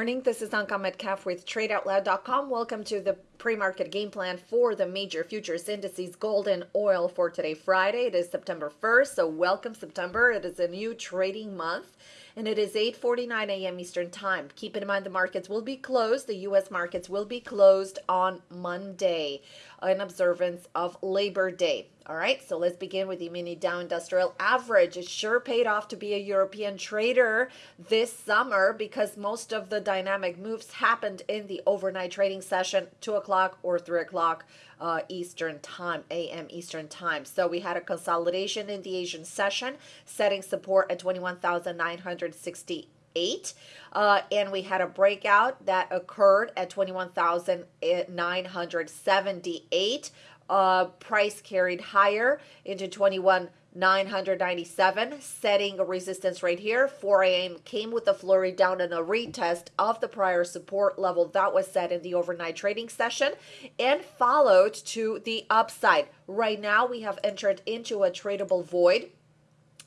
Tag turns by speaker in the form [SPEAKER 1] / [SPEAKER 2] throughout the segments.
[SPEAKER 1] Morning, this is Anka Metcalf with TradeOutloud.com. Welcome to the pre-market game plan for the major futures indices, gold and oil for today, Friday. It is September 1st, so welcome September. It is a new trading month and it is 8:49 a.m. Eastern Time. Keep in mind the markets will be closed. The US markets will be closed on Monday in observance of Labor Day. All right, so let's begin with the mini Dow Industrial Average. It sure paid off to be a European trader this summer because most of the dynamic moves happened in the overnight trading session, 2 o'clock or 3 o'clock uh, Eastern Time, AM Eastern Time. So we had a consolidation in the Asian session, setting support at 21,968. Uh, and we had a breakout that occurred at 21,978. Uh, price carried higher into 21 997, setting a resistance right here. 4 a.m. came with a flurry down and a retest of the prior support level that was set in the overnight trading session and followed to the upside. Right now, we have entered into a tradable void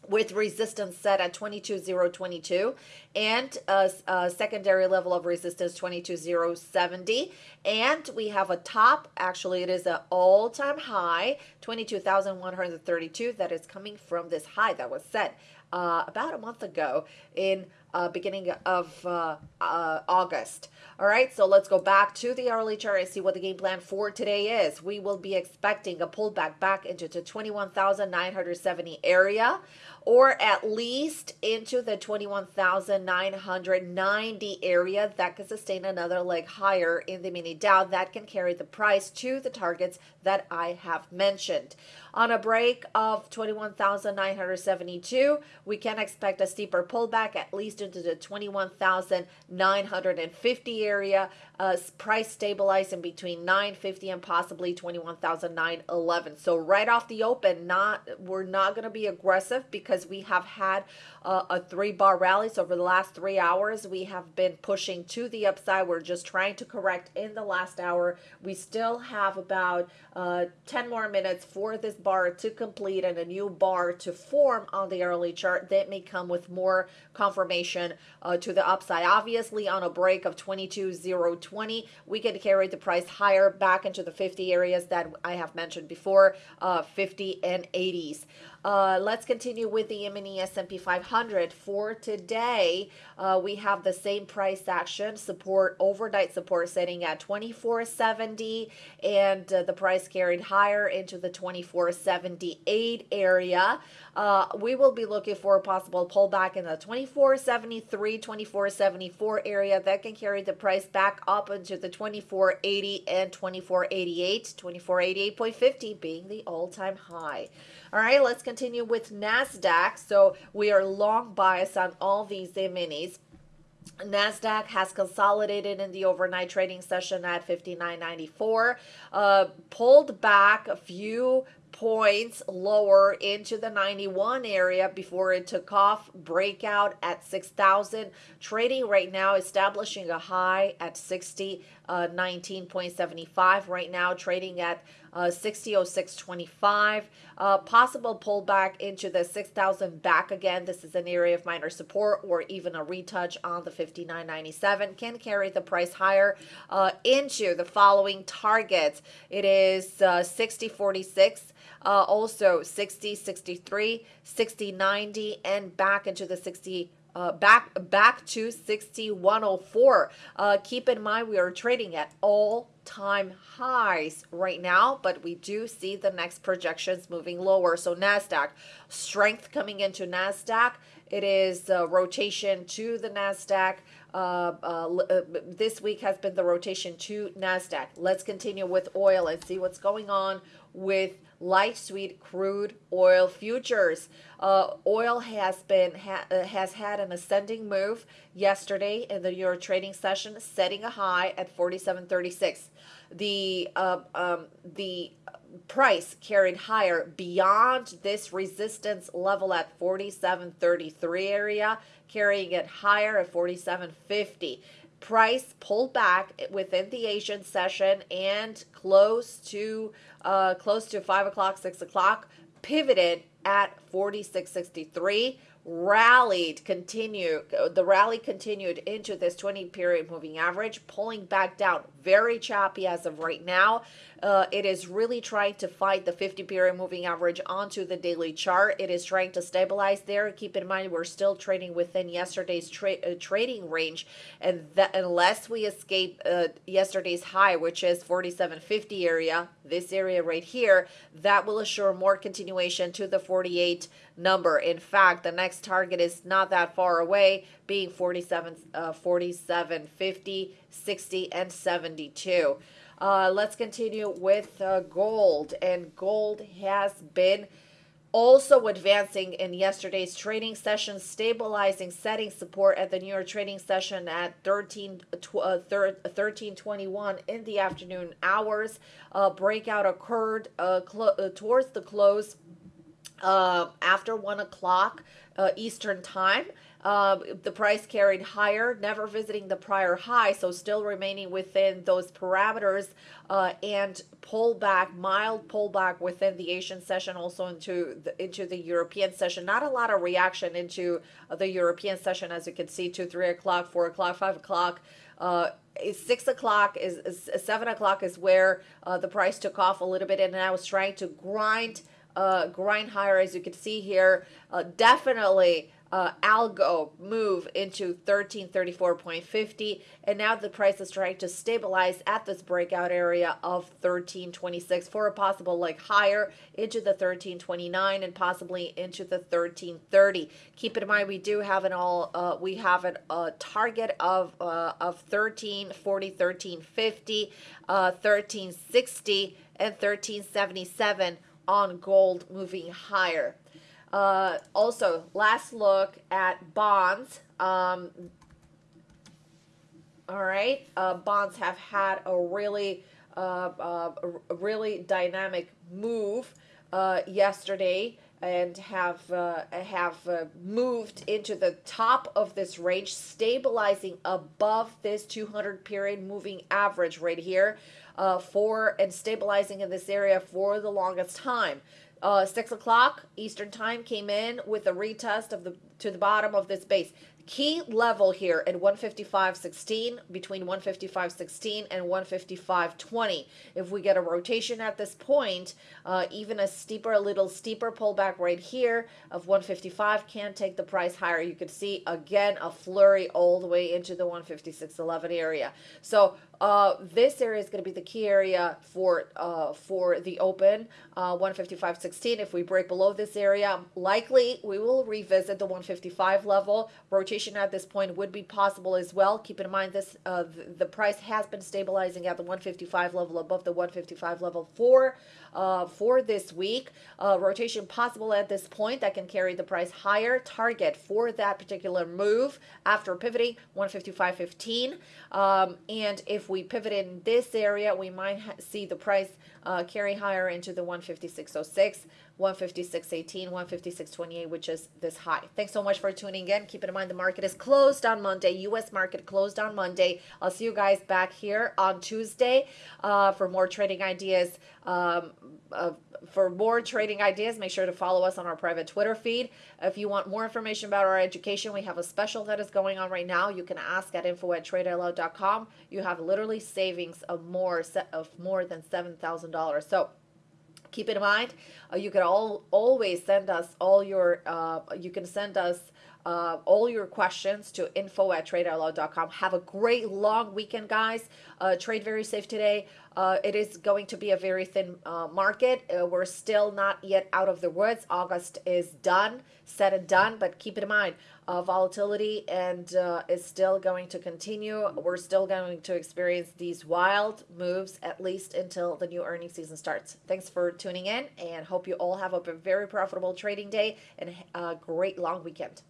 [SPEAKER 1] with resistance set at 22,022 and a, a, secondary level of resistance 22,070 and we have a top actually it is an all-time high 22,132 that is coming from this high that was set uh, about a month ago in uh, beginning of uh, uh, August. All right, so let's go back to the hourly chart and see what the game plan for today is. We will be expecting a pullback back into the 21,970 area or at least into the 21,990 area that can sustain another leg higher in the mini Dow that can carry the price to the targets that I have mentioned. On a break of 21,972, we can expect a steeper pullback at least into the 21,950 area. Uh, price stabilizing between 950 and possibly 21,911. So right off the open, not we're not going to be aggressive because we have had uh, a three bar rally. So over the last three hours, we have been pushing to the upside. We're just trying to correct in the last hour. We still have about uh, 10 more minutes for this bar to complete and a new bar to form on the hourly chart that may come with more confirmation uh, to the upside. Obviously, on a break of 22.020, we can carry the price higher back into the 50 areas that I have mentioned before, uh, 50 and 80s. Uh, let's continue with the mini S&P 500 for today. Uh, we have the same price action support overnight support setting at 24.70 and uh, the price carried higher into the 24.78 area. Uh, we will be looking for a possible pullback in the 24.73, 24.74 area that can carry the price back up into the 24.80 and 24.88, 24.88.50 being the all-time high. All right, let's continue with NASDAQ. So we are long bias on all these minis. NASDAQ has consolidated in the overnight trading session at 59.94, uh, pulled back a few points lower into the 91 area before it took off. Breakout at 6000 trading right now establishing a high at 60 uh, 19.75 right now trading at uh, 600625 uh, possible pullback into the 6000 back again. This is an area of minor support or even a retouch on the 5997 can carry the price higher uh, into the following targets. It is uh, 6046 uh, also 60, 63, 60, 90, and back into the 60. Uh, back back to 6104 uh, keep in mind we are trading at all time highs right now but we do see the next projections moving lower so nasdaq strength coming into nasdaq it is uh, rotation to the nasdaq uh, uh, uh, this week has been the rotation to NASDAQ. Let's continue with oil and see what's going on with light sweet crude oil futures. Uh, oil has been ha uh, has had an ascending move yesterday in the York trading session, setting a high at 47.36. The uh, um, the price carried higher beyond this resistance level at 47.33 area, carrying it higher at 47.50 price pulled back within the Asian session and close to uh, close to five o'clock, six o'clock, pivoted at 46.63 rallied, continued, the rally continued into this 20 period moving average, pulling back down. Very choppy as of right now. Uh, it is really trying to fight the 50 period moving average onto the daily chart. It is trying to stabilize there. Keep in mind, we're still trading within yesterday's tra- uh, trading range, and that unless we escape uh, yesterday's high, which is 4750 area, this area right here, that will assure more continuation to the 48 number. In fact, the next target is not that far away, being 47, uh, 47 50, 60, and 72. Uh, let's continue with uh, gold. And gold has been also advancing in yesterday's trading session, stabilizing, setting support at the New York trading session at 13, uh, 1321 in the afternoon hours. Uh, breakout occurred uh, uh, towards the close uh, after 1 o'clock uh, Eastern Time. Uh, the price carried higher, never visiting the prior high, so still remaining within those parameters uh, and pullback, mild pullback within the Asian session, also into the, into the European session. Not a lot of reaction into the European session, as you can see, two, three o'clock, four o'clock, five o'clock. Uh, six o'clock is, is, seven o'clock is where uh, the price took off a little bit, and I was trying to grind uh, grind higher, as you can see here. Uh, definitely uh, algo move into 1334.50 and now the price is trying to stabilize at this breakout area of 1326 for a possible like higher into the 1329 and possibly into the 1330 keep in mind we do have an all uh, we have a target of uh, of 1340 1350 1360 uh, and 1377 on gold moving higher uh, also, last look at bonds. Um, all right, uh, bonds have had a really, uh, uh a really dynamic move uh, yesterday and have uh, have moved into the top of this range, stabilizing above this 200 period moving average right here, for and stabilizing in this area for the longest time. Uh, six o'clock Eastern time came in with a retest of the to the bottom of this base key level here at 155.16 between 155.16 and 155.20 if we get a rotation at this point uh, even a steeper a little steeper pullback right here of 155 can take the price higher. You can see again a flurry all the way into the 156.11 area. So uh, this area is going to be the key area for uh, for the open uh, 155.16 if we break below this area likely we will revisit the 155 level rotation rotation at this point would be possible as well. Keep in mind this uh, the price has been stabilizing at the 155 level above the 155 level for uh, for this week. Uh, rotation possible at this point that can carry the price higher. Target for that particular move after pivoting 155.15. Um, and if we pivot in this area, we might see the price uh, carry higher into the 156.06. 156.18, 156.28, which is this high. Thanks so much for tuning in. Keep in mind the market is closed on Monday. U.S. market closed on Monday. I'll see you guys back here on Tuesday uh, for more trading ideas. Um, uh, for more trading ideas, make sure to follow us on our private Twitter feed. If you want more information about our education, we have a special that is going on right now. You can ask at info at tradeoutloud.com. You have literally savings of more of more than seven thousand dollars. So keep in mind uh, you can all always send us all your uh, you can send us uh, all your questions to info at tradeoutloud.com. Have a great long weekend, guys. Uh, trade very safe today. Uh, it is going to be a very thin uh, market. Uh, we're still not yet out of the woods. August is done, said and done, but keep in mind, uh, volatility and is still going to continue. We're still going to experience these wild moves at least until the new earnings season starts. Thanks for tuning in and hope you all have a very profitable trading day and a great long weekend.